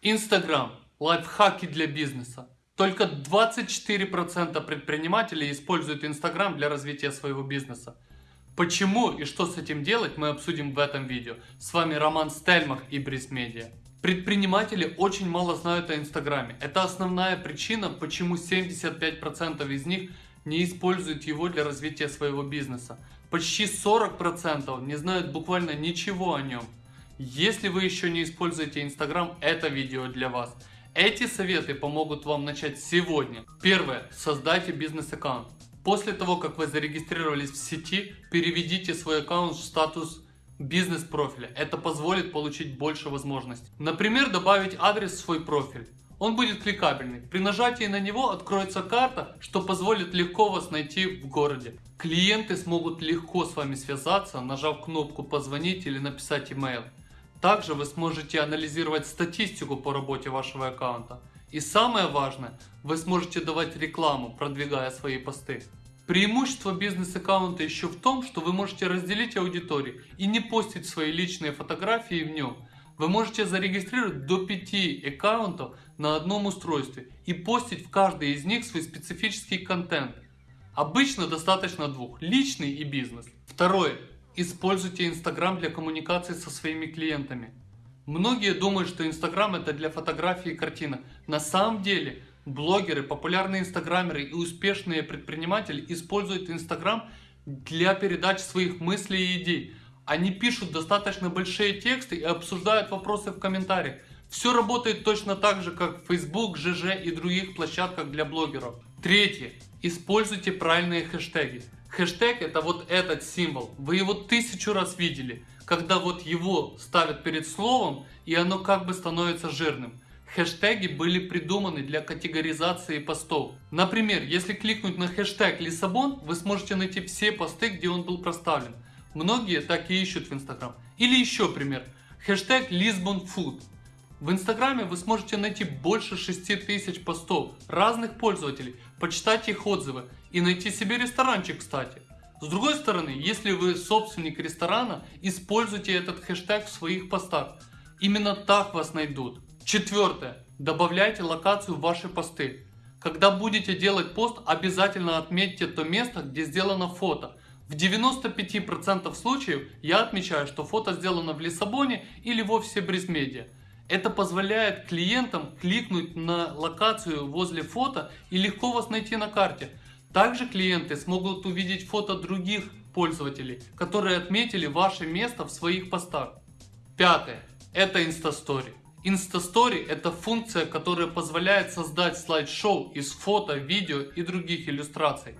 Инстаграм. Лайфхаки для бизнеса. Только 24% предпринимателей используют Инстаграм для развития своего бизнеса. Почему и что с этим делать мы обсудим в этом видео. С вами Роман Стельмах и Бриз Медиа. Предприниматели очень мало знают о Инстаграме. Это основная причина, почему 75% из них не используют его для развития своего бизнеса. Почти 40% не знают буквально ничего о нем. Если вы еще не используете Инстаграм, это видео для вас. Эти советы помогут вам начать сегодня. Первое. Создайте бизнес-аккаунт. После того, как вы зарегистрировались в сети, переведите свой аккаунт в статус бизнес-профиля. Это позволит получить больше возможностей. Например, добавить адрес в свой профиль. Он будет кликабельный. При нажатии на него откроется карта, что позволит легко вас найти в городе. Клиенты смогут легко с вами связаться, нажав кнопку «Позвонить» или написать email. Также вы сможете анализировать статистику по работе вашего аккаунта. И самое важное, вы сможете давать рекламу, продвигая свои посты. Преимущество бизнес-аккаунта еще в том, что вы можете разделить аудиторию и не постить свои личные фотографии в нем. Вы можете зарегистрировать до 5 аккаунтов на одном устройстве и постить в каждый из них свой специфический контент. Обычно достаточно двух, личный и бизнес. Второе. Используйте Инстаграм для коммуникации со своими клиентами. Многие думают, что Инстаграм это для фотографий и картинок. На самом деле, блогеры, популярные инстаграмеры и успешные предприниматели используют Инстаграм для передачи своих мыслей и идей. Они пишут достаточно большие тексты и обсуждают вопросы в комментариях. Все работает точно так же, как Facebook, ЖЖ и других площадках для блогеров. Третье. Используйте правильные хэштеги. Хэштег это вот этот символ. Вы его тысячу раз видели. Когда вот его ставят перед словом и оно как бы становится жирным. Хэштеги были придуманы для категоризации постов. Например, если кликнуть на хэштег Лиссабон, вы сможете найти все посты, где он был проставлен. Многие так и ищут в Инстаграм. Или еще пример. Хэштег Lisbon Food. В Инстаграме вы сможете найти больше 6000 постов разных пользователей, почитать их отзывы и найти себе ресторанчик, кстати. С другой стороны, если вы собственник ресторана, используйте этот хэштег в своих постах. Именно так вас найдут. Четвертое. Добавляйте локацию в ваши посты. Когда будете делать пост, обязательно отметьте то место, где сделано фото. В 95% случаев я отмечаю, что фото сделано в Лиссабоне или в офисе Бризмедиа. Это позволяет клиентам кликнуть на локацию возле фото и легко вас найти на карте. Также клиенты смогут увидеть фото других пользователей, которые отметили ваше место в своих постах. Пятое. Это Instastory. Instastory это функция, которая позволяет создать слайд-шоу из фото, видео и других иллюстраций.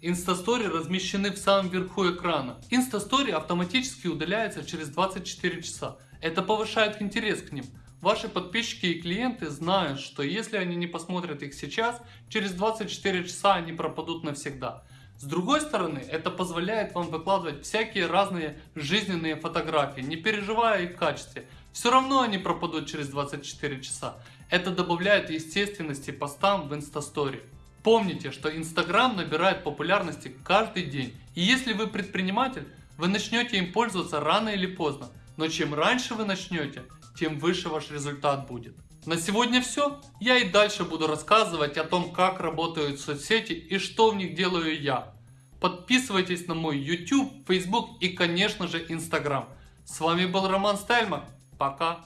Instastory размещены в самом верху экрана. Instastory автоматически удаляется через 24 часа. Это повышает интерес к ним. Ваши подписчики и клиенты знают, что если они не посмотрят их сейчас, через 24 часа они пропадут навсегда. С другой стороны, это позволяет вам выкладывать всякие разные жизненные фотографии, не переживая их в качестве. Все равно они пропадут через 24 часа. Это добавляет естественности постам в Инстастори. Помните, что Инстаграм набирает популярности каждый день. И если вы предприниматель, вы начнете им пользоваться рано или поздно. Но чем раньше вы начнете, тем выше ваш результат будет. На сегодня все. Я и дальше буду рассказывать о том, как работают соцсети и что в них делаю я. Подписывайтесь на мой YouTube, Facebook и конечно же Instagram. С вами был Роман Стельман. Пока.